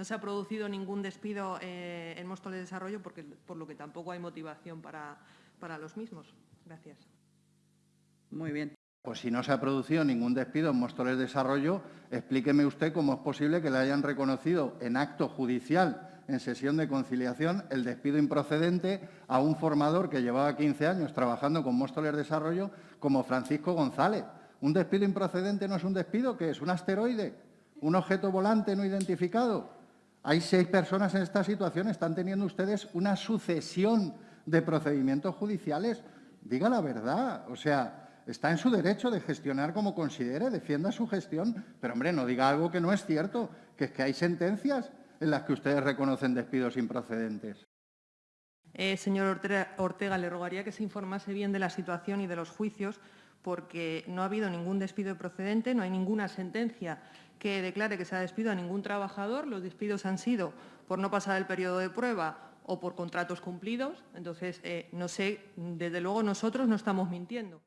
No se ha producido ningún despido eh, en Móstoles de Desarrollo, porque, por lo que tampoco hay motivación para, para los mismos. Gracias. Muy bien. Pues si no se ha producido ningún despido en Móstoles Desarrollo, explíqueme usted cómo es posible que le hayan reconocido en acto judicial, en sesión de conciliación, el despido improcedente a un formador que llevaba 15 años trabajando con Móstoles Desarrollo como Francisco González. ¿Un despido improcedente no es un despido? ¿Qué es? ¿Un asteroide? ¿Un objeto volante no identificado? Hay seis personas en esta situación. Están teniendo ustedes una sucesión de procedimientos judiciales. Diga la verdad. O sea, Está en su derecho de gestionar como considere, defienda su gestión, pero, hombre, no diga algo que no es cierto, que es que hay sentencias en las que ustedes reconocen despidos improcedentes. Eh, señor Ortega, le rogaría que se informase bien de la situación y de los juicios, porque no ha habido ningún despido procedente, no hay ninguna sentencia que declare que se ha despido a ningún trabajador. Los despidos han sido por no pasar el periodo de prueba o por contratos cumplidos. Entonces, eh, no sé, desde luego nosotros no estamos mintiendo.